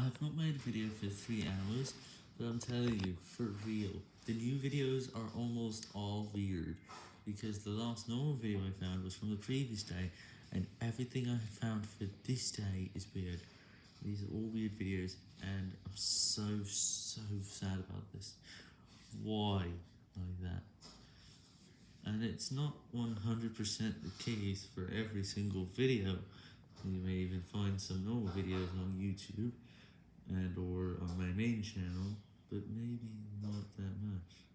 I have not made a video for 3 hours, but I'm telling you, for real, the new videos are almost all weird, because the last normal video I found was from the previous day, and everything I found for this day is weird. These are all weird videos, and I'm so, so sad about this. Why like that? And it's not 100% the case for every single video. You may even find some normal videos on YouTube and or on my main channel, but maybe not that much.